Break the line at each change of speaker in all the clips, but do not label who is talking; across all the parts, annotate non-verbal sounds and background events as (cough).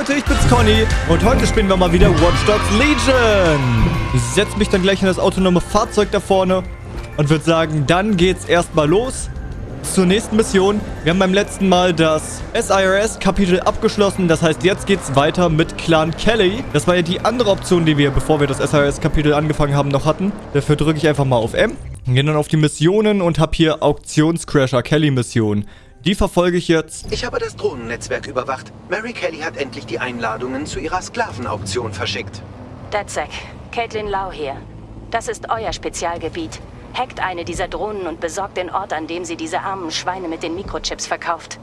Leute, ich bin's Conny und heute spielen wir mal wieder Watch Dogs Legion. Ich setze mich dann gleich in das autonome Fahrzeug da vorne und würde sagen, dann geht's erstmal los zur nächsten Mission. Wir haben beim letzten Mal das SIRS-Kapitel abgeschlossen. Das heißt, jetzt geht's weiter mit Clan Kelly. Das war ja die andere Option, die wir, bevor wir das SIRS-Kapitel angefangen haben, noch hatten. Dafür drücke ich einfach mal auf M. Gehen dann auf die Missionen und habe hier Auktionscrasher Kelly-Mission. Die verfolge ich jetzt.
Ich habe das Drohnennetzwerk überwacht. Mary Kelly hat endlich die Einladungen zu ihrer Sklavenauktion verschickt.
DedSec, Caitlin Lau hier. Das ist euer Spezialgebiet. Hackt eine dieser Drohnen und besorgt den Ort, an dem sie diese armen Schweine mit den Mikrochips verkauft.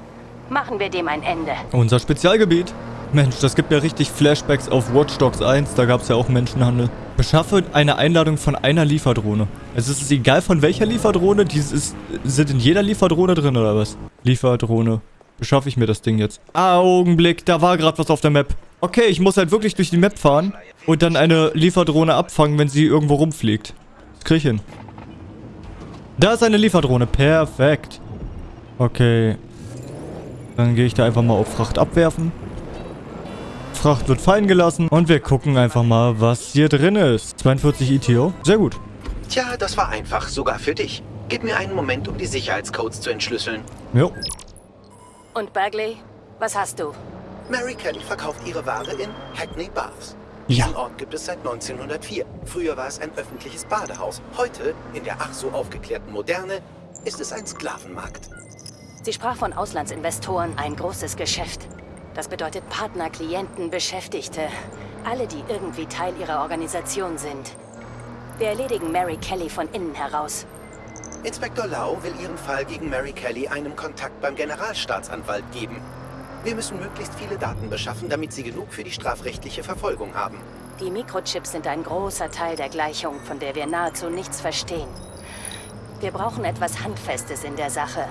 Machen wir dem ein Ende.
Unser Spezialgebiet. Mensch, das gibt ja richtig Flashbacks auf Watch Dogs 1. Da gab es ja auch Menschenhandel. Beschaffe eine Einladung von einer Lieferdrohne. Es ist egal von welcher Lieferdrohne. Die ist, sind in jeder Lieferdrohne drin oder was? Lieferdrohne. Beschaffe ich mir das Ding jetzt. Augenblick, da war gerade was auf der Map. Okay, ich muss halt wirklich durch die Map fahren und dann eine Lieferdrohne abfangen, wenn sie irgendwo rumfliegt. Das krieg ich hin. Da ist eine Lieferdrohne. Perfekt. Okay. Dann gehe ich da einfach mal auf Fracht abwerfen. Fracht wird fallen gelassen. Und wir gucken einfach mal, was hier drin ist. 42 ETO. Sehr gut.
Tja, das war einfach, sogar für dich. Gib mir einen Moment, um die Sicherheitscodes zu entschlüsseln.
Jo.
Und Bagley, was hast du?
Mary Kelly verkauft ihre Ware in Hackney Baths.
Ja.
Diesen Ort gibt es seit 1904. Früher war es ein öffentliches Badehaus. Heute, in der ach so aufgeklärten Moderne, ist es ein Sklavenmarkt.
Sie sprach von Auslandsinvestoren, ein großes Geschäft. Das bedeutet Partner, Klienten, Beschäftigte. Alle, die irgendwie Teil ihrer Organisation sind. Wir erledigen Mary Kelly von innen heraus.
Inspektor Lau will ihren Fall gegen Mary Kelly einem Kontakt beim Generalstaatsanwalt geben. Wir müssen möglichst viele Daten beschaffen, damit sie genug für die strafrechtliche Verfolgung haben.
Die Mikrochips sind ein großer Teil der Gleichung, von der wir nahezu nichts verstehen. Wir brauchen etwas Handfestes in der Sache.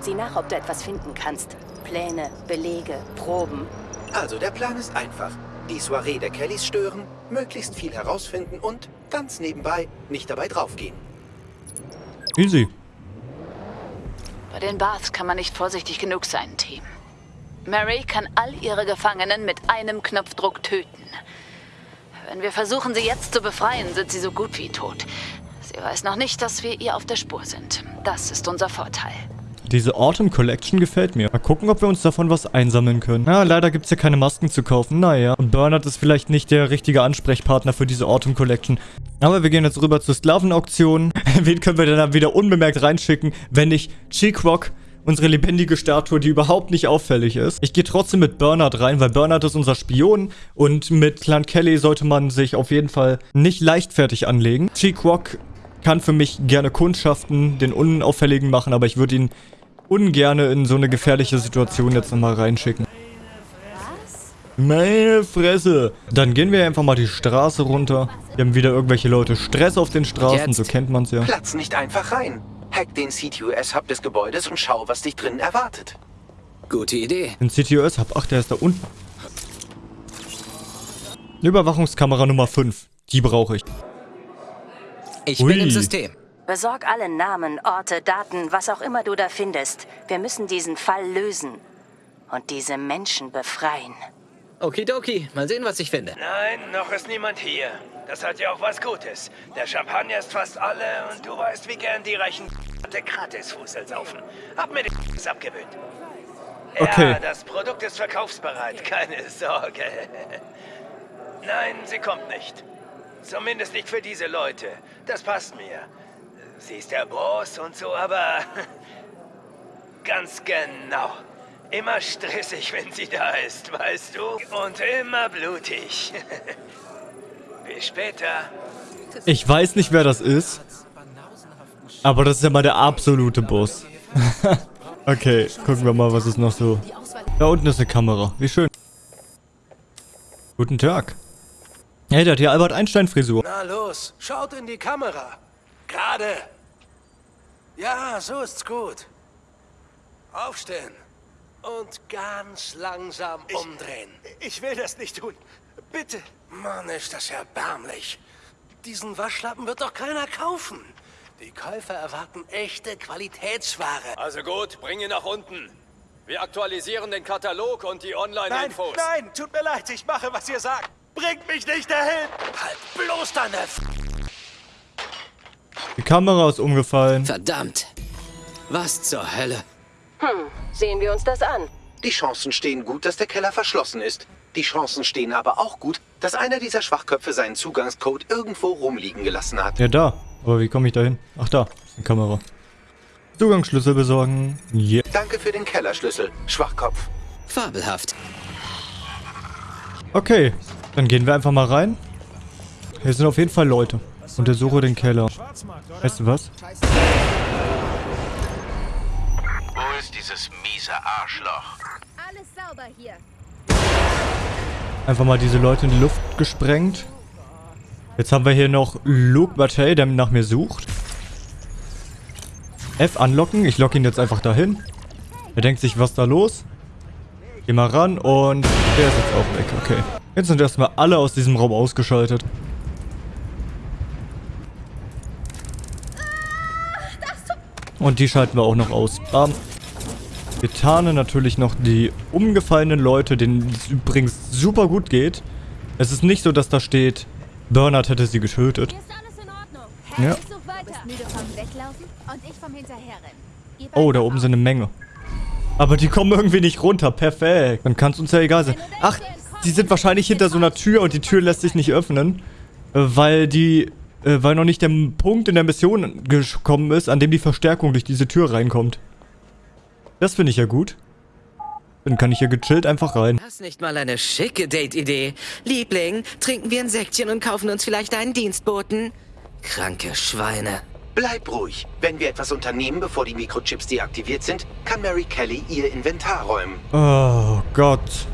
Sieh nach, ob du etwas finden kannst. Pläne, Belege, Proben.
Also der Plan ist einfach. Die Soiree der Kellys stören, möglichst viel herausfinden und, ganz nebenbei, nicht dabei draufgehen.
Easy.
Bei den Baths kann man nicht vorsichtig genug sein, Team. Mary kann all ihre Gefangenen mit einem Knopfdruck töten. Wenn wir versuchen, sie jetzt zu befreien, sind sie so gut wie tot. Sie weiß noch nicht, dass wir ihr auf der Spur sind. Das ist unser Vorteil.
Diese Autumn Collection gefällt mir. Mal gucken, ob wir uns davon was einsammeln können. Na, leider gibt es ja keine Masken zu kaufen. Naja. Und Bernard ist vielleicht nicht der richtige Ansprechpartner für diese Autumn Collection. Aber wir gehen jetzt rüber zur Sklavenauktion. (laughs) Wen können wir denn dann wieder unbemerkt reinschicken, wenn nicht Cheek Rock? Unsere lebendige Statue, die überhaupt nicht auffällig ist. Ich gehe trotzdem mit Bernard rein, weil Bernard ist unser Spion. Und mit Clan Kelly sollte man sich auf jeden Fall nicht leichtfertig anlegen. Cheek Rock kann für mich gerne Kundschaften, den Unauffälligen machen, aber ich würde ihn ungerne in so eine gefährliche Situation jetzt nochmal reinschicken. Meine Fresse. Dann gehen wir einfach mal die Straße runter. Wir haben wieder irgendwelche Leute Stress auf den Straßen,
Jetzt.
so kennt man's ja.
Platz nicht einfach rein. Hack den CTOS-Hub des Gebäudes und schau, was dich drinnen erwartet.
Gute Idee.
Den CTOS hab. Ach, der ist da unten. Überwachungskamera Nummer 5. Die brauche ich.
Ich
Ui.
bin im System.
Besorg alle Namen, Orte, Daten, was auch immer du da findest. Wir müssen diesen Fall lösen. Und diese Menschen befreien.
Okidoki, mal sehen, was ich finde.
Nein, noch ist niemand hier. Das hat ja auch was Gutes. Der Champagner ist fast alle und du weißt, wie gern die reichen Gratisfußel saufen. Hab mir das abgewöhnt.
Okay.
Ja, das Produkt ist verkaufsbereit, keine Sorge. Nein, sie kommt nicht. Zumindest nicht für diese Leute. Das passt mir. Sie ist der Boss und so, aber... (laughs) Ganz genau. Immer stressig, wenn sie da ist, weißt du? Und immer blutig. (laughs) Bis später.
Ich weiß nicht, wer das ist. Aber das ist ja mal der absolute Boss. (laughs) okay, gucken wir mal, was ist noch so. Da unten ist eine Kamera. Wie schön. Guten Tag. Hey, der hat hier Albert Einstein-Frisur.
Na los, schaut in die Kamera. Gerade. Ja, so ist's gut. Aufstehen. Und ganz langsam umdrehen.
Ich will das nicht tun. Bitte.
Mann, ist das erbärmlich. Diesen Waschlappen wird doch keiner kaufen. Die Käufer erwarten echte Qualitätsware.
Also gut, bring ihn nach unten.
Wir aktualisieren den Katalog und die
Nein,
Online-Infos.
nein, tut mir leid, ich mache, was ihr sagt. Bringt mich nicht dahin! Halt bloß deine F
Die Kamera ist umgefallen.
Verdammt. Was zur Hölle?
Sehen wir uns das an.
Die Chancen stehen gut, dass der Keller verschlossen ist. Die Chancen stehen aber auch gut, dass einer dieser Schwachköpfe seinen Zugangscode irgendwo rumliegen gelassen hat.
Ja, da. Aber wie komme ich da hin? Ach, da. Ist eine Kamera. Zugangsschlüssel besorgen. Yeah.
Danke für den Kellerschlüssel, Schwachkopf.
Fabelhaft.
Okay. Dann gehen wir einfach mal rein. Hier sind auf jeden Fall Leute. Untersuche den Keller. Weißt du was?
Wo ist dieses miese Arschloch?
Alles sauber hier.
Einfach mal diese Leute in die Luft gesprengt. Jetzt haben wir hier noch Luke Matei, der nach mir sucht. F anlocken. Ich locke ihn jetzt einfach dahin. Er denkt sich, was da los? Geh mal ran und der ist jetzt auch weg. Okay. Jetzt sind erstmal alle aus diesem Raum ausgeschaltet. Und die schalten wir auch noch aus. Bam. Wir tarnen natürlich noch die umgefallenen Leute, denen es übrigens super gut geht. Es ist nicht so, dass da steht, Bernard hätte sie getötet. Ja. Oh, da oben sind eine Menge. Aber die kommen irgendwie nicht runter. Perfekt. Dann kann es uns ja egal sein. Ach, die sind wahrscheinlich hinter so einer Tür und die Tür lässt sich nicht öffnen. äh, Weil die... äh, Weil noch nicht der Punkt in der Mission gekommen ist, an dem die Verstärkung durch diese Tür reinkommt. Das finde ich ja gut. Dann kann ich hier gechillt einfach rein.
Das ist nicht mal eine schicke Date-Idee. Liebling, trinken wir ein Säckchen und kaufen uns vielleicht einen Dienstboten? Kranke Schweine.
Bleib ruhig. Wenn wir etwas unternehmen, bevor die Mikrochips deaktiviert sind, kann Mary Kelly ihr Inventar räumen.
Oh Gott.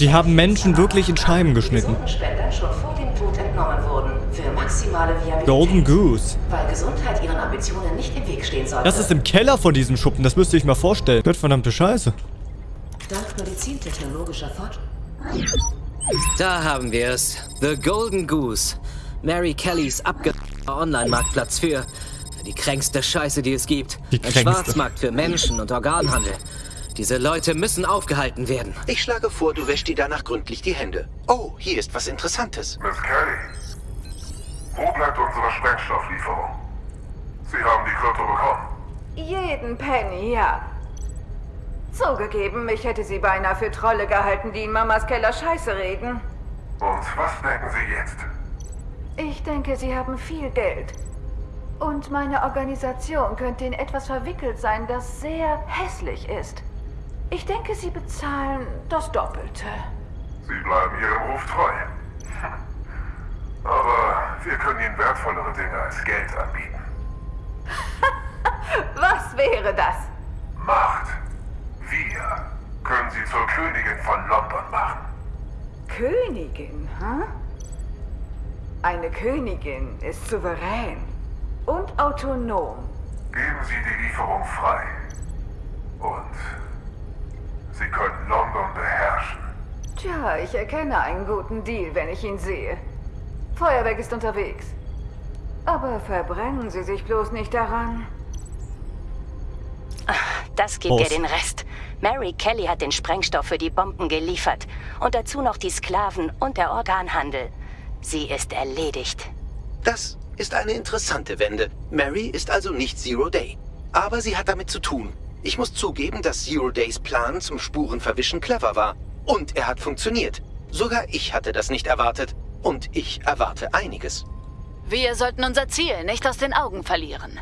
Sie haben Menschen wirklich in Scheiben geschnitten. Golden Goose.
Weil Gesundheit ihren Ambitionen nicht im Weg stehen sollte.
Das ist im Keller von diesem Schuppen, das müsst ihr euch mal vorstellen. Gott verdammte Scheiße.
Dank medizintechnologischer Fortschritte.
Da haben wir es. The Golden Goose. Mary Kellys abge... Online-Marktplatz für... die kränkste Scheiße, die es gibt.
Die
Ein
kränkste.
Schwarzmarkt für Menschen und Organhandel. Diese Leute müssen aufgehalten werden.
Ich schlage vor, du wäschst dir danach gründlich die Hände. Oh, hier ist was Interessantes.
Miss Kelly, wo bleibt unsere Sprengstofflieferung? Sie haben die Krypto bekommen.
Jeden Penny, ja. Zugegeben, ich hätte sie beinahe für Trolle gehalten, die in Mamas Keller Scheiße reden.
Und was denken Sie jetzt?
Ich denke, sie haben viel Geld. Und meine Organisation könnte in etwas verwickelt sein, das sehr hässlich ist. Ich denke, sie bezahlen das Doppelte.
Sie bleiben Ihrem Ruf treu. (laughs) Aber wir können Ihnen wertvollere Dinge als Geld anbieten. (laughs)
Was wäre das?
Macht. Wir können Sie zur Königin von London machen.
Königin, hm? Eine Königin ist souverän und autonom.
Geben Sie die Lieferung frei. Und Sie können London beherrschen.
Tja, ich erkenne einen guten Deal, wenn ich ihn sehe. Feuerwerk ist unterwegs. Aber verbrennen Sie sich bloß nicht daran.
Das gibt
Prost.
dir den Rest. Mary Kelly hat den Sprengstoff für die Bomben geliefert. Und dazu noch die Sklaven und der Organhandel. Sie ist erledigt.
Das ist eine interessante Wende. Mary ist also nicht Zero Day. Aber sie hat damit zu tun. Ich muss zugeben, dass Zero Days Plan zum Spurenverwischen clever war. Und er hat funktioniert. Sogar ich hatte das nicht erwartet. Und ich erwarte einiges.
Wir sollten unser Ziel nicht aus den Augen verlieren.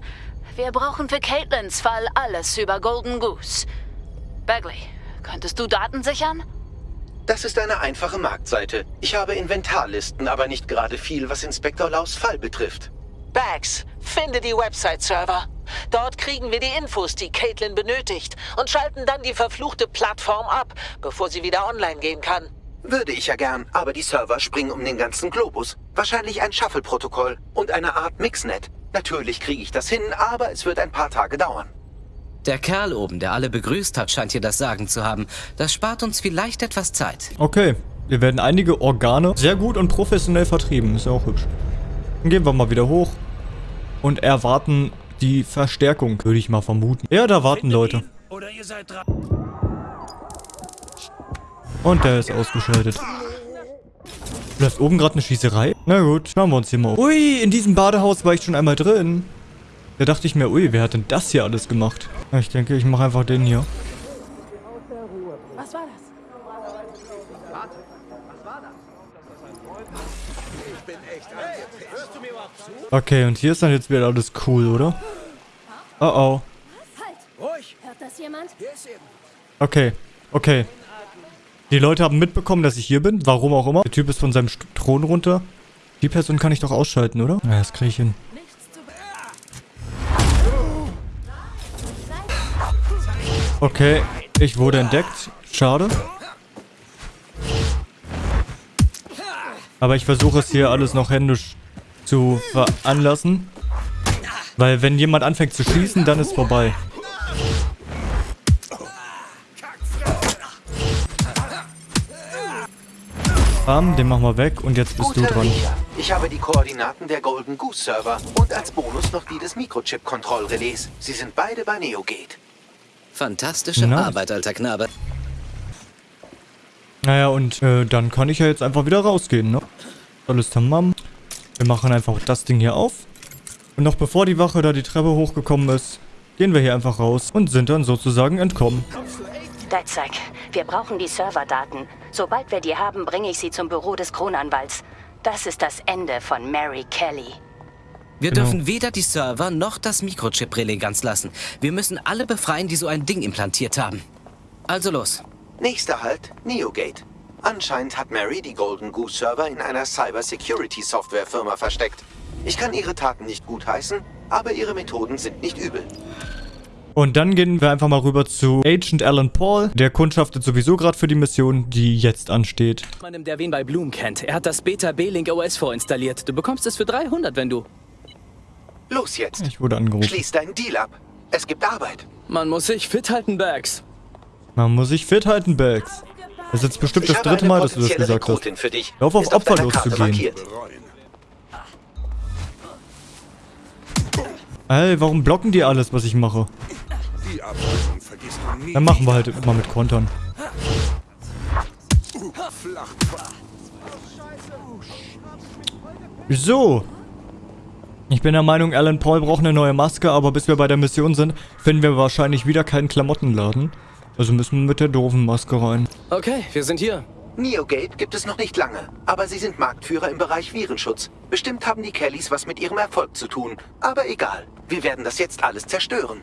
Wir brauchen für Caitlins Fall alles über Golden Goose. Bagley, könntest du Daten sichern?
Das ist eine einfache Marktseite. Ich habe Inventarlisten, aber nicht gerade viel, was Inspektor Laus Fall betrifft.
Bags, finde die Website-Server. Dort kriegen wir die Infos, die Caitlin benötigt und schalten dann die verfluchte Plattform ab, bevor sie wieder online gehen kann.
Würde ich ja gern, aber die Server springen um den ganzen Globus. Wahrscheinlich ein Shuffle-Protokoll und eine Art Mixnet. Natürlich kriege ich das hin, aber es wird ein paar Tage dauern.
Der Kerl oben, der alle begrüßt hat, scheint hier das Sagen zu haben. Das spart uns vielleicht etwas Zeit.
Okay. Wir werden einige Organe sehr gut und professionell vertrieben. Ist ja auch hübsch. Dann gehen wir mal wieder hoch. und erwarten die Verstärkung, würde ich mal vermuten. Ja, da warten Leute.
Oder ihr seid dran.
Und der ist ausgeschaltet. Läuft oben gerade eine Schießerei? Na gut, schauen wir uns hier mal um. Ui, in diesem Badehaus war ich schon einmal drin. Da dachte ich mir, ui, wer hat denn das hier alles gemacht? Ich denke, ich mache einfach den hier.
Was war das?
Okay, und hier ist dann jetzt wieder alles cool, oder? Oh oh.
Halt! Hört das jemand?
Okay, okay. Die Leute haben mitbekommen, dass ich hier bin. Warum auch immer. Der Typ ist von seinem St Thron runter. Die Person kann ich doch ausschalten, oder? Ja, das kriege ich hin. Okay, ich wurde entdeckt. Schade. Aber ich versuche es hier alles noch händisch zu veranlassen. Weil wenn jemand anfängt zu schießen, dann ist vorbei. Bam, den machen wir weg und jetzt bist du
Guter
dran.
Riecher. Ich habe die Koordinaten der Golden Goose Server und als Bonus noch die des Mikrochip-Kontrollrelais. Sie sind beide bei NeoGate.
Fantastische
Nice.
Arbeit, alter Knabe.
Naja, und äh, dann kann ich ja jetzt einfach wieder rausgehen, ne? Alles tamam. Wir machen einfach das Ding hier auf. Und noch bevor die Wache da die Treppe hochgekommen ist, gehen wir hier einfach raus und sind dann sozusagen entkommen.
Deizek, wir brauchen die Serverdaten. Sobald wir die haben, bringe ich sie zum Büro des Kronanwalts. Das ist das Ende von Mary Kelly.
Wir
Genau.
dürfen weder die Server noch das Mikrochip-Relais ganz lassen. Wir müssen alle befreien, die so ein Ding implantiert haben. Also los.
Nächster Halt, NeoGate. Anscheinend hat Mary die Golden Goose Server in einer Cyber-Security-Software-Firma versteckt. Ich kann ihre Taten nicht gutheißen, aber ihre Methoden sind nicht übel.
Und dann gehen wir einfach mal rüber zu Agent Alan Paul. Der kundschaftet sowieso gerade für die Mission, die jetzt ansteht.
Jemandem, der wen bei Bloom kennt. Er hat das Beta B-Link OS vorinstalliert. Du bekommst es für 300, wenn du...
Los jetzt.
Ich wurde angerufen.
Schließ deinen Deal ab. Es gibt Arbeit.
Man muss sich fit halten, Bags.
Man muss sich fit halten, Bags. Das ist jetzt bestimmt das dritte Mal, dass du das gesagt hast.
Für dich.
Lauf auf Opfer loszugehen. Ey, warum blocken die alles, was ich mache? Dann machen wir halt immer mit Kontern. So. Ich bin der Meinung, Alan Paul braucht eine neue Maske, aber bis wir bei der Mission sind, finden wir wahrscheinlich wieder keinen Klamottenladen. Also müssen wir mit der doofen Maske rein.
Okay, wir sind hier.
NeoGate gibt es noch nicht lange, aber sie sind Marktführer im Bereich Virenschutz. Bestimmt haben die Kellys was mit ihrem Erfolg zu tun. Aber egal, wir werden das jetzt alles zerstören.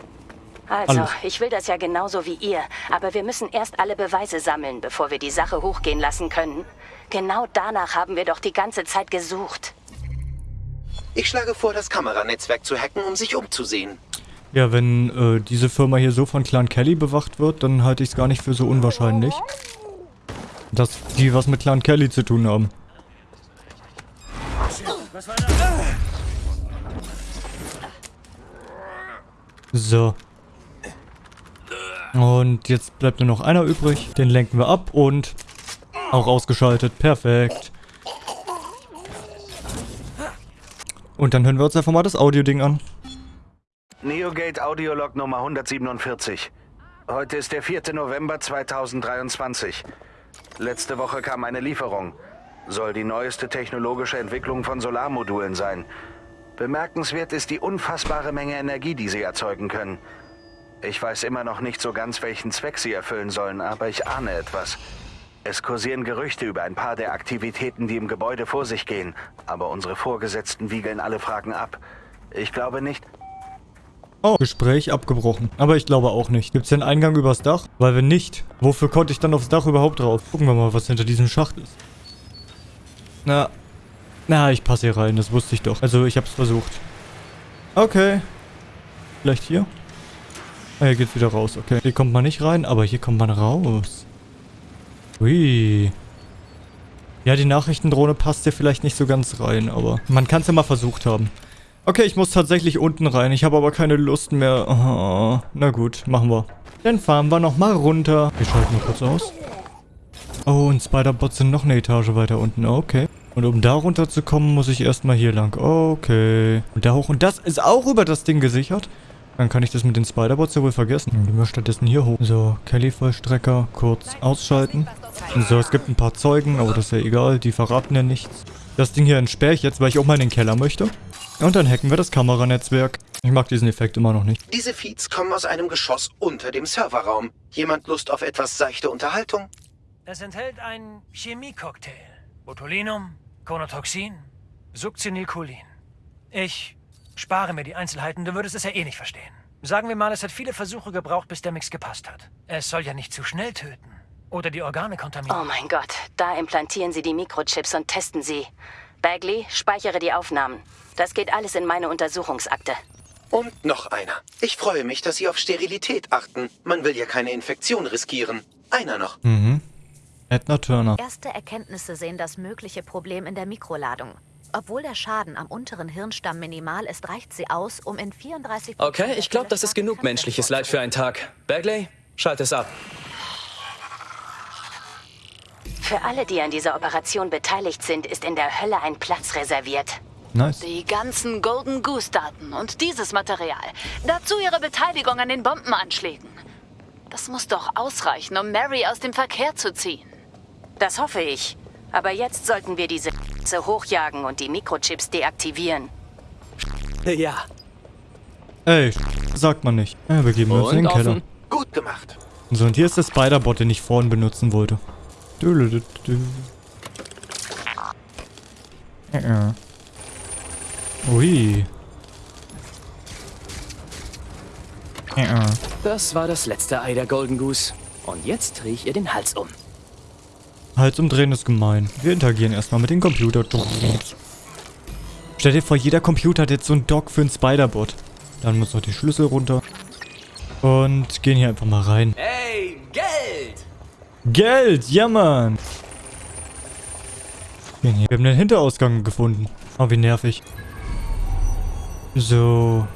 Also,
Alles.
ich will das ja genauso wie ihr, aber wir müssen erst alle Beweise sammeln, bevor wir die Sache hochgehen lassen können. Genau danach haben wir doch die ganze Zeit gesucht.
Ich schlage vor, das Kameranetzwerk zu hacken, um sich umzusehen.
Ja, wenn äh, diese Firma hier so von Clan Kelly bewacht wird, dann halte ich es gar nicht für so unwahrscheinlich. Dass die was mit Clan Kelly zu tun haben. So. Und jetzt bleibt nur noch einer übrig. Den lenken wir ab und auch ausgeschaltet. Perfekt. Und dann hören wir uns einfach mal das Audio-Ding an.
NeoGate Audiolog Nummer 147. Heute ist der 4. November 2023. Letzte Woche kam eine Lieferung. Soll die neueste technologische Entwicklung von Solarmodulen sein. Bemerkenswert ist die unfassbare Menge Energie, die sie erzeugen können. Ich weiß immer noch nicht so ganz, welchen Zweck sie erfüllen sollen, aber ich ahne etwas. Es kursieren Gerüchte über ein paar der Aktivitäten, die im Gebäude vor sich gehen, aber unsere Vorgesetzten wiegeln alle Fragen ab. Ich glaube nicht,
Oh, Gespräch abgebrochen. Aber ich glaube auch nicht. Gibt es einen Eingang übers Dach? Weil wenn nicht, wofür konnte ich dann aufs Dach überhaupt drauf? Gucken wir mal, was hinter diesem Schacht ist. Na, na, ich passe hier rein, das wusste ich doch. Also, ich hab's versucht. Okay. Vielleicht hier? Ah, hier geht's wieder raus, okay. Hier kommt man nicht rein, aber hier kommt man raus. Ui. Ja, die Nachrichtendrohne passt hier vielleicht nicht so ganz rein, aber man kann es ja mal versucht haben. Okay, ich muss tatsächlich unten rein. Ich habe aber keine Lust mehr. Oh, na gut, machen wir. Dann fahren wir nochmal runter. Wir schalten mal kurz aus. Oh, und Spider-Bots sind noch eine Etage weiter unten. Okay. Und um da runterzukommen, muss ich erstmal hier lang. Okay. Und da hoch. Und das ist auch über das Ding gesichert. Dann kann ich das mit den Spiderbots ja wohl vergessen. Dann gehen wir stattdessen hier hoch. So, Kelly-Vollstrecker kurz ausschalten. So, es gibt ein paar Zeugen, aber das ist ja egal. Die verraten ja nichts. Das Ding hier entsperre ich jetzt, weil ich auch mal in den Keller möchte. Und dann hacken wir das Kameranetzwerk. Ich mag diesen Effekt immer noch nicht.
Diese Feeds kommen aus einem Geschoss unter dem Serverraum. Jemand Lust auf etwas seichte Unterhaltung?
Es enthält ein Chemiecocktail. Botulinum, Konotoxin, Succinylcholin. Ich spare mir die Einzelheiten, du würdest es ja eh nicht verstehen. Sagen wir mal, es hat viele Versuche gebraucht, bis der Mix gepasst hat. Es soll ja nicht zu schnell töten. Oder die Organe kontaminieren.
Oh mein Gott, da implantieren sie die Mikrochips und testen sie. Bagley, speichere die Aufnahmen. Das geht alles in meine Untersuchungsakte.
Und noch einer. Ich freue mich, dass Sie auf Sterilität achten. Man will ja keine Infektion riskieren. Einer noch.
Mhm. Edna Turner.
Erste Erkenntnisse sehen das mögliche Problem in der Mikroladung. Obwohl der Schaden am unteren Hirnstamm minimal ist, reicht sie aus, um in 34...
Okay, ich glaube, das ist genug menschliches Leid für einen Tag. Bagley, schalte es ab.
Für alle, die an dieser Operation beteiligt sind, ist in der Hölle ein Platz reserviert.
Nice.
Die ganzen Golden Goose-Daten und dieses Material. Dazu ihre Beteiligung an den Bombenanschlägen. Das muss doch ausreichen, um Mary aus dem Verkehr zu ziehen.
Das hoffe ich. Aber jetzt sollten wir diese hochjagen und die Mikrochips deaktivieren.
Ja.
Ey, sagt man nicht. Ja, wir geben uns in den
offen.
Keller.
Gut gemacht.
So, und hier ist der Spider-Bot, den ich vorhin benutzen wollte. Dülülüdü. Äh, äh. Ui. Äh, äh.
Das war das letzte Ei der Golden Goose. Und jetzt drehe ich ihr den Hals um.
Hals umdrehen ist gemein. Wir interagieren erstmal mit den Computer. Stell dir vor, jeder Computer hat jetzt so einen Dock für einen Spider-Bot. Dann muss noch die Schlüssel runter. Und gehen hier einfach mal rein.
Hey! Geld,
ja Mann. Wir haben den Hinterausgang gefunden. Oh, wie nervig. So.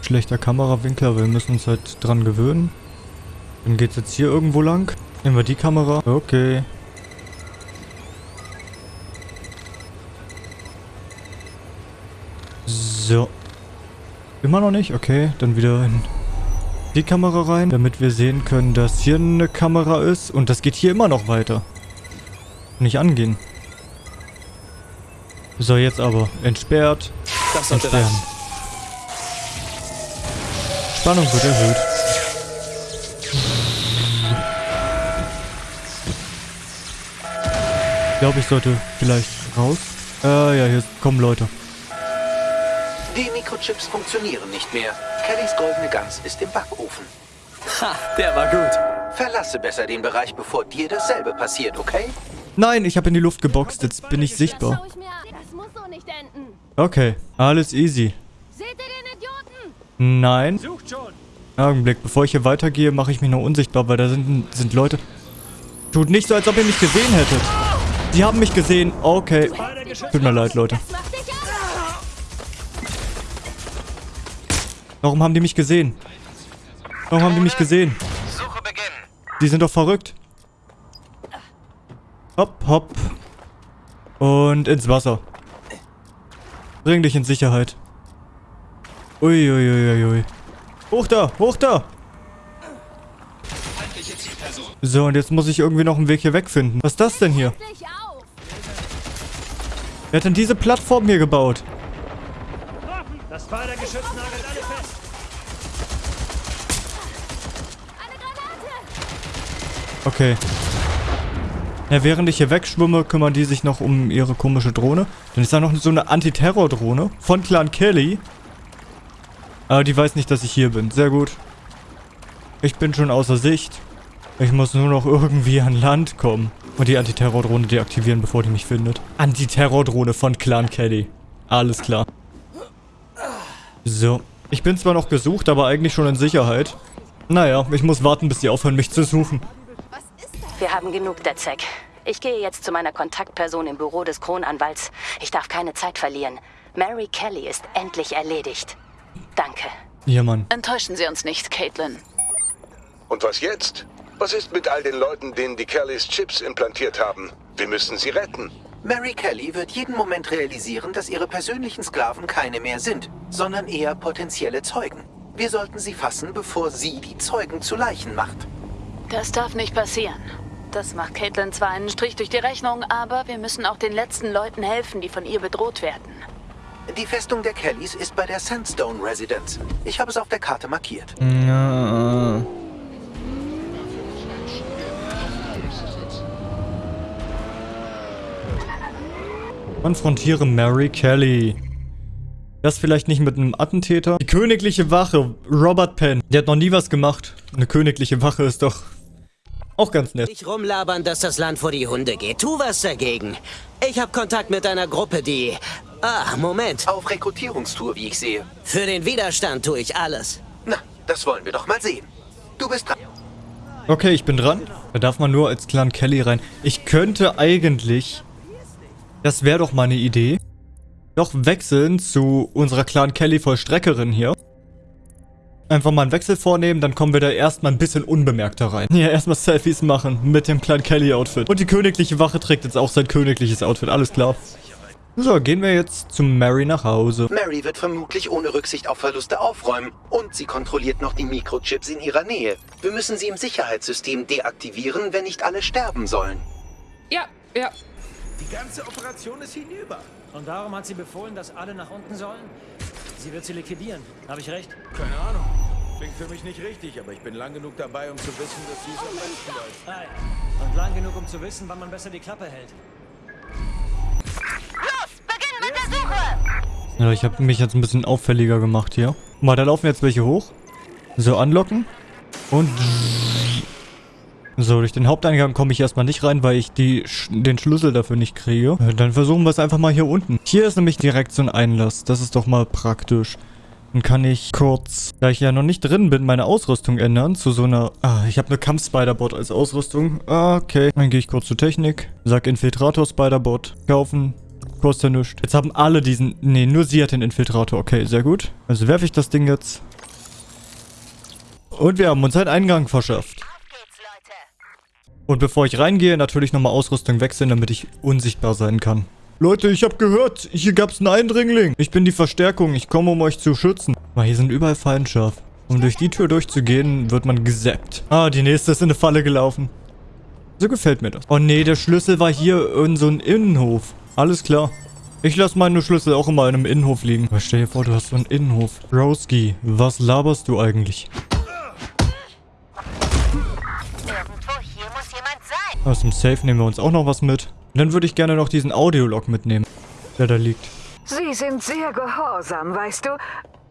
Schlechter Kamerawinkel, aber wir müssen uns halt dran gewöhnen. Dann geht's jetzt hier irgendwo lang. Nehmen wir die Kamera. Okay. So. Immer noch nicht? Okay, dann wieder in die Kamera rein, damit wir sehen können, dass hier eine Kamera ist. Und das geht hier immer noch weiter. Nicht angehen. So, jetzt aber. Entsperrt.
Das
Entsperren.
reichen.
Spannung wird erhöht. Ich glaube, ich sollte vielleicht raus. Äh, ja, hier kommen Leute.
Die Mikrochips funktionieren nicht mehr. Kellys goldene Gans ist im Backofen.
Ha, der war gut.
Verlasse besser den Bereich, bevor dir dasselbe passiert, okay?
Nein, ich habe in die Luft geboxt. Jetzt bin ich sichtbar.
Das muss so nicht enden.
Okay, alles easy.
Seht ihr den Idioten?
Nein.
Sucht schon.
Augenblick, bevor ich hier weitergehe, mache ich mich noch unsichtbar, weil da sind, sind Leute. Tut nicht so, als ob ihr mich gesehen hättet. Die haben mich gesehen. Okay. Tut mir leid, Leute. Warum haben die mich gesehen? Warum haben die mich gesehen? Die sind doch verrückt. Hopp, hopp. Und ins Wasser. Bring dich in Sicherheit. Uiuiuiui. Ui, ui. Hoch da, hoch da. So, und jetzt muss ich irgendwie noch einen Weg hier wegfinden. Was ist das denn hier? Wer hat denn diese Plattform hier gebaut?
Das Spider-Geschütz nagelt alle
Okay. Ja, während ich hier wegschwimme, kümmern die sich noch um ihre komische Drohne. Dann ist da noch so eine Antiterror-Drohne von Clan Kelly. Aber die weiß nicht, dass ich hier bin. Sehr gut. Ich bin schon außer Sicht. Ich muss nur noch irgendwie an Land kommen. Und die Antiterror-Drohne deaktivieren, bevor die mich findet. Antiterror-Drohne von Clan Kelly. Alles klar. So. Ich bin zwar noch gesucht, aber eigentlich schon in Sicherheit. Naja, ich muss warten, bis sie aufhören, mich zu suchen.
Wir haben genug, Detzek. Ich gehe jetzt zu meiner Kontaktperson im Büro des Kronanwalts. Ich darf keine Zeit verlieren. Mary Kelly ist endlich erledigt. Danke.
Ja, Mann.
Enttäuschen Sie uns nicht, Caitlin.
Und was jetzt? Was ist mit all den Leuten, denen die Kellys Chips implantiert haben? Wir müssen sie retten.
Mary Kelly wird jeden Moment realisieren, dass ihre persönlichen Sklaven keine mehr sind, sondern eher potenzielle Zeugen. Wir sollten sie fassen, bevor sie die Zeugen zu Leichen macht.
Das darf nicht passieren. Das macht Caitlin zwar einen Strich durch die Rechnung, aber wir müssen auch den letzten Leuten helfen, die von ihr bedroht werden.
Die Festung der Kellys ist bei der Sandstone Residence. Ich habe es auf der Karte markiert.
Ja. Konfrontiere Mary Kelly. Das vielleicht nicht mit einem Attentäter. Die königliche Wache, Robert Penn. Der hat noch nie was gemacht. Eine königliche Wache ist doch auch ganz nett.
Nicht rumlabern, dass das Land vor die Hunde geht. Tu was dagegen. Ich habe Kontakt mit einer Gruppe, die... Ah, Moment.
Auf Rekrutierungstour, wie ich sehe.
Für den Widerstand tue ich alles.
Na, das wollen wir doch mal sehen. Du bist dran.
Okay, ich bin dran. Da darf man nur als Clan Kelly rein. Ich könnte eigentlich... Das wäre doch mal eine Idee. Doch wechseln zu unserer Clan Kelly Vollstreckerin hier. Einfach mal einen Wechsel vornehmen, dann kommen wir da erstmal ein bisschen unbemerkter rein. Ja, erstmal Selfies machen mit dem Clan Kelly Outfit. Und die königliche Wache trägt jetzt auch sein königliches Outfit, alles klar. So, gehen wir jetzt zu Mary nach Hause.
Mary wird vermutlich ohne Rücksicht auf Verluste aufräumen. Und sie kontrolliert noch die Mikrochips in ihrer Nähe. Wir müssen sie im Sicherheitssystem deaktivieren, wenn nicht alle sterben sollen.
Ja, ja.
Die ganze Operation ist hinüber.
Und darum hat sie befohlen, dass alle nach unten sollen? Sie wird sie liquidieren. Habe ich recht?
Keine Ahnung. Klingt für mich nicht richtig, aber ich bin lang genug dabei, um zu wissen, dass sie es am besten weiß.
Hi. Und lang genug, um zu wissen, wann man besser die Klappe hält.
Los, beginn mit der Suche!
Ja, ich habe mich jetzt ein bisschen auffälliger gemacht hier. Mal, da laufen jetzt welche hoch. So, anlocken. Und... So, durch den Haupteingang komme ich erstmal nicht rein, weil ich die, den Schlüssel dafür nicht kriege. Äh, Dann versuchen wir es einfach mal hier unten. Hier ist nämlich direkt so ein Einlass. Das ist doch mal praktisch. Dann kann ich kurz, da ich ja noch nicht drin bin, meine Ausrüstung ändern zu so einer... Ah, ich habe eine Kampf-Spider-Bot als Ausrüstung. Ah, okay. Dann gehe ich kurz zur Technik. Sag Infiltrator-Spider-Bot. Kaufen. Kostet nichts. Jetzt haben alle diesen... Nee, nur sie hat den Infiltrator. Okay, sehr gut. Also werfe ich das Ding jetzt. Und wir haben uns einen Eingang verschafft. Und bevor ich reingehe, natürlich nochmal Ausrüstung wechseln, damit ich unsichtbar sein kann. Leute, ich habe gehört, hier gab's einen Eindringling. Ich bin die Verstärkung, ich komme, um euch zu schützen. Aber hier sind überall scharf. Um durch die Tür durchzugehen, wird man gesappt. Ah, die nächste ist in eine Falle gelaufen. So gefällt mir das. Oh nee, der Schlüssel war hier in so einem Innenhof. Alles klar. Ich lasse meine Schlüssel auch immer in einem Innenhof liegen. Aber stell dir vor, du hast so einen Innenhof. Broski, was laberst du eigentlich? Aus dem Safe nehmen wir uns auch noch was mit. Und dann würde ich gerne noch diesen Audiolog mitnehmen, der da liegt.
Sie sind sehr gehorsam, weißt du?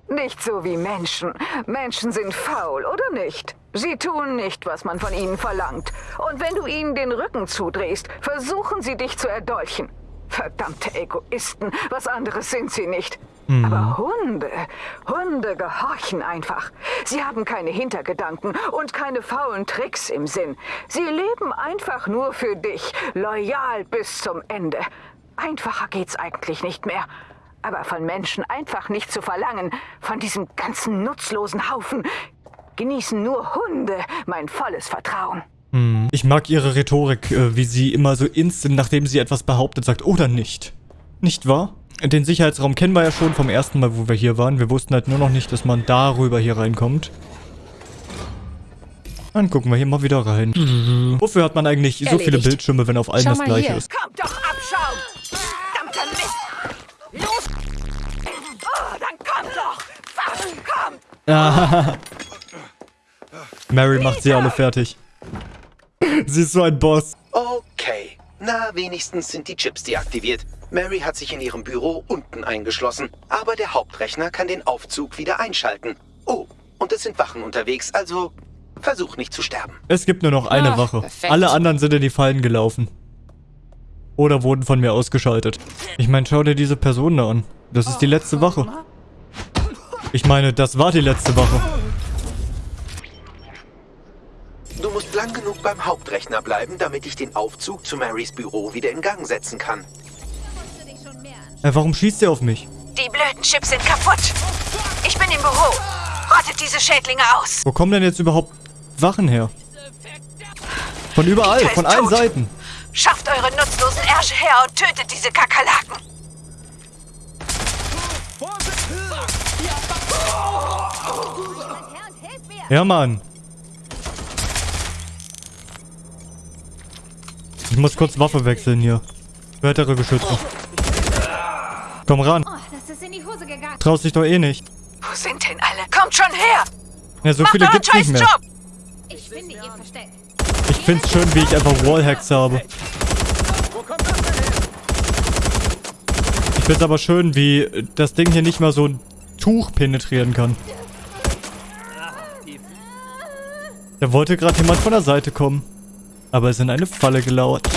Nicht so wie Menschen. Menschen sind faul, oder nicht? Sie tun nicht, was man von ihnen verlangt. Und wenn du ihnen den Rücken zudrehst, versuchen sie dich zu erdolchen. Verdammte Egoisten, was anderes sind sie nicht.
Mhm.
Aber Hunde, Hunde gehorchen einfach. Sie haben keine Hintergedanken und keine faulen Tricks im Sinn. Sie leben einfach nur für dich, loyal bis zum Ende. Einfacher geht's eigentlich nicht mehr. Aber von Menschen einfach nicht zu verlangen, von diesem ganzen nutzlosen Haufen, genießen nur Hunde mein volles Vertrauen.
Hm. Ich mag ihre Rhetorik, äh, wie sie immer so instant, nachdem sie etwas behauptet, sagt, oder nicht. Nicht wahr? Den Sicherheitsraum kennen wir ja schon vom ersten Mal, wo wir hier waren. Wir wussten halt nur noch nicht, dass man darüber hier reinkommt. Dann gucken wir hier mal wieder rein. Wofür hat man eigentlich so viele Bildschirme, wenn auf allen
Schau
das gleiche
hier.
ist?
Kommt doch Abschaum! Verdammter Mist! Los! Oh, dann komm doch! Komm! (laughs)
Mary macht sie alle fertig. Sie ist so ein Boss.
Okay. Na, wenigstens sind die Chips deaktiviert. Mary hat sich in ihrem Büro unten eingeschlossen, aber der Hauptrechner kann den Aufzug wieder einschalten. Oh, und es sind Wachen unterwegs, also versuch nicht zu sterben.
Es gibt nur noch eine
Ah,
Wache.
perfekt.
Alle anderen sind in die Fallen gelaufen. Oder wurden von mir ausgeschaltet. Ich meine, schau dir diese Person da an. Das ist die letzte Wache. Ich meine, das war die letzte Wache.
Du musst lang genug beim Hauptrechner bleiben, damit ich den Aufzug zu Marys Büro wieder in Gang setzen kann.
Äh, warum schießt er auf mich?
Die blöden Chips sind kaputt. Ich bin im Büro. Rottet diese Schädlinge aus.
Wo kommen denn jetzt überhaupt Wachen her? Von überall, von allen
tot.
Seiten.
Schafft eure nutzlosen rasch her und tötet diese Kakerlaken!
Ja, Mann. Ich muss kurz Waffe wechseln hier. Weitere Geschütze. Komm ran.
Oh.
Traust dich doch eh nicht.
Wo sind denn alle? Kommt schon her!
Ja, so
Macht
viele gibt's nicht mehr.
Ich finde ihr Versteck.
Ich find's schön, wie ich einfach Wallhacks habe. Ich find's aber schön, wie das Ding hier nicht mal so ein Tuch penetrieren kann. Da wollte gerade jemand von der Seite kommen. Aber ist in eine Falle gelauert.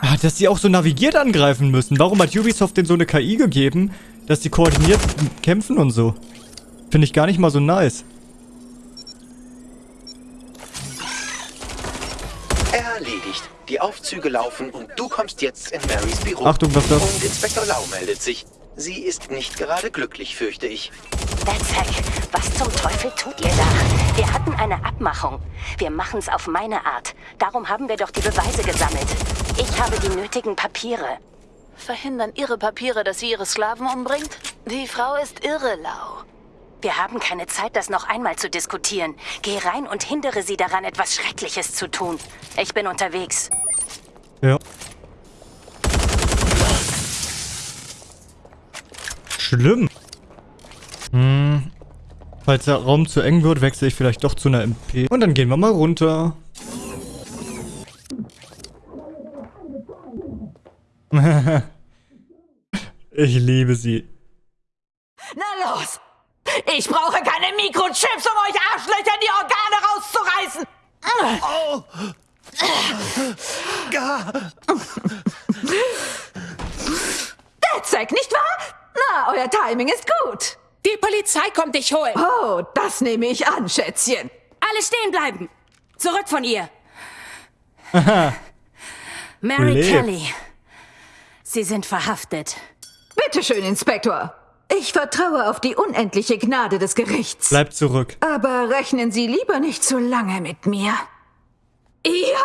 Ah, dass die auch so navigiert angreifen müssen. Warum hat Ubisoft denn so eine KI gegeben, dass die koordiniert kämpfen und so? Finde ich gar nicht mal so nice.
Erledigt. Die Aufzüge laufen und du kommst jetzt in Marys Büro.
Achtung, was das?
Und Inspektor Lau meldet sich. Sie ist nicht gerade glücklich, fürchte ich.
Netzhack, was zum Teufel tut ihr da? Wir hatten eine Abmachung. Wir machen's auf meine Art. Darum haben wir doch die Beweise gesammelt. Ich habe die nötigen Papiere.
Verhindern Ihre Papiere, dass sie Ihre Sklaven umbringt? Die Frau ist irre, Lau.
Wir haben keine Zeit, das noch einmal zu diskutieren. Geh rein und hindere sie daran, etwas Schreckliches zu tun. Ich bin unterwegs.
Ja. Schlimm. Hm. Falls der Raum zu eng wird, wechsle ich vielleicht doch zu einer MP. Und dann gehen wir mal runter. (laughs) ich liebe sie.
Na los! Ich brauche keine Mikrochips, um euch Arschlöcher die Organe rauszureißen!
Oh.
Detzek, nicht wahr? Na, euer Timing ist gut.
Die Polizei kommt dich holen.
Oh, das nehme ich an, Schätzchen.
Alle stehen bleiben! Zurück von ihr! (laughs) Mary
Lebt.
Kelly. Sie sind verhaftet.
Bitte schön, Inspektor. Ich vertraue auf die unendliche Gnade des Gerichts.
Bleib zurück.
Aber rechnen Sie lieber nicht zu lange mit mir. Ihr?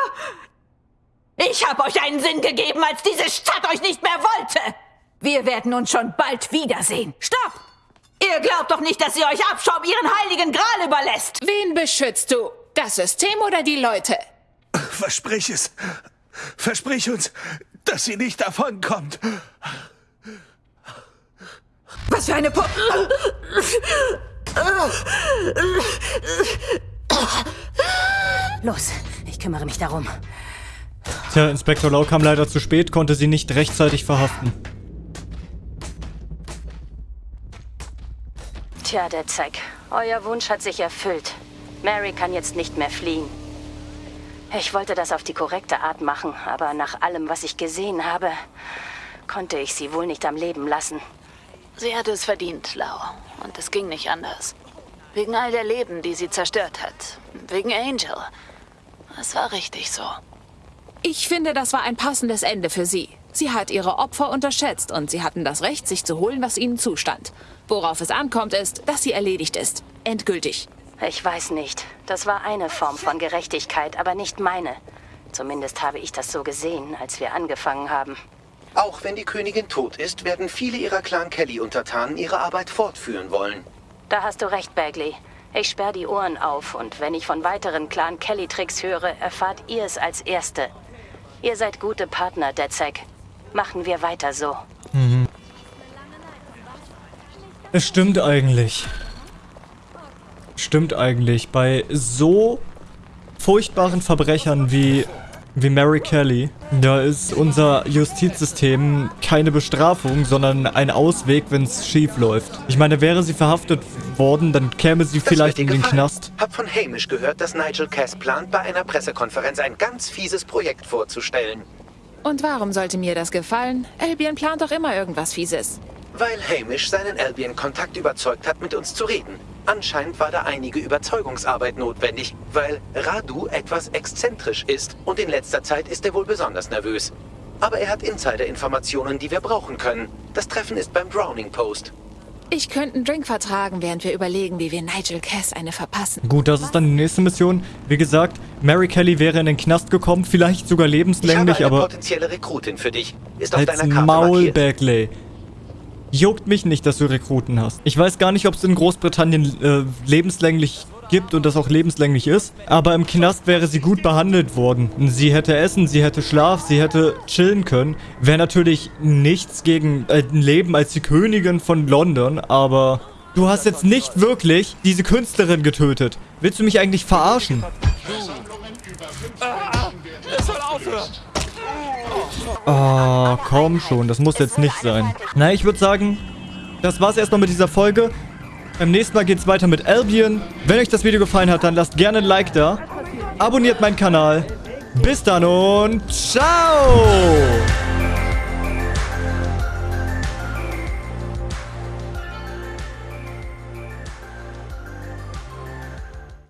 Ich habe euch einen Sinn gegeben, als diese Stadt euch nicht mehr wollte. Wir werden uns schon bald wiedersehen. Stopp! Ihr glaubt doch nicht, dass ihr euch Abschaum ihren heiligen Gral überlässt.
Wen beschützt du? Das System oder die Leute?
Versprich es. Versprich uns, dass sie nicht davonkommt.
Was für eine Po...
Los, ich kümmere mich darum.
Tja, Inspektor Lau kam leider zu spät, konnte sie nicht rechtzeitig verhaften.
Tja, der Zack, euer Wunsch hat sich erfüllt. Mary kann jetzt nicht mehr fliehen. Ich wollte das auf die korrekte Art machen, aber nach allem, was ich gesehen habe, konnte ich sie wohl nicht am Leben lassen.
Sie hatte es verdient, Lau. Und es ging nicht anders. Wegen all der Leben, die sie zerstört hat. Wegen Angel. Es war richtig so.
Ich finde, das war ein passendes Ende für sie. Sie hat ihre Opfer unterschätzt und sie hatten das Recht, sich zu holen, was ihnen zustand. Worauf es ankommt, ist, dass sie erledigt ist. Endgültig.
Ich weiß nicht. Das war eine Form von Gerechtigkeit, aber nicht meine. Zumindest habe ich das so gesehen, als wir angefangen haben.
Auch wenn die Königin tot ist, werden viele ihrer Clan Kelly-Untertanen ihre Arbeit fortführen wollen.
Da hast du recht, Bagley. Ich sperr die Ohren auf und wenn ich von weiteren Clan Kelly-Tricks höre, erfahrt ihr es als Erste. Ihr seid gute Partner, Detzek. Machen wir weiter so.
Es stimmt eigentlich. Stimmt eigentlich. Bei so furchtbaren Verbrechern wie, wie Mary Kelly, da ist unser Justizsystem keine Bestrafung, sondern ein Ausweg, wenn es schief läuft. Ich meine, wäre sie verhaftet worden, dann käme sie
Das
vielleicht in den
gefallen.
Knast.
Hab von Hamish gehört, dass Nigel Cass plant, bei einer Pressekonferenz ein ganz fieses Projekt vorzustellen.
Und warum sollte mir das gefallen? Albion plant doch immer irgendwas Fieses.
Weil Hamish seinen Albion-Kontakt überzeugt hat, mit uns zu reden. Anscheinend war da einige Überzeugungsarbeit notwendig, weil Radu etwas exzentrisch ist und in letzter Zeit ist er wohl besonders nervös. Aber er hat Insider-Informationen, die wir brauchen können. Das Treffen ist beim Drowning Post.
Ich könnte einen Drink vertragen, während wir überlegen, wie wir Nigel Cass eine verpassen.
Gut, das ist dann die nächste Mission. Wie gesagt, Mary Kelly wäre in den Knast gekommen, vielleicht sogar lebenslänglich,
ich habe eine
aber
potenzielle Rekrutin für dich. Ist auf deiner Karte
Maul,
markiert.
Bagley. Juckt mich nicht, dass du Rekruten hast. Ich weiß gar nicht, ob es in Großbritannien äh, lebenslänglich gibt und das auch lebenslänglich ist. Aber im Knast wäre sie gut behandelt worden. Sie hätte essen, sie hätte Schlaf, sie hätte chillen können. Wäre natürlich nichts gegen äh, ein Leben als die Königin von London, aber... Du hast jetzt nicht wirklich diese Künstlerin getötet. Willst du mich eigentlich verarschen?
Es soll aufhören.
Oh, komm schon, das muss jetzt nicht sein. Na, ich würde sagen, das war's erstmal mit dieser Folge. Beim nächsten Mal geht's weiter mit Albion. Wenn euch das Video gefallen hat, dann lasst gerne ein Like da. Abonniert meinen Kanal. Bis dann und ciao!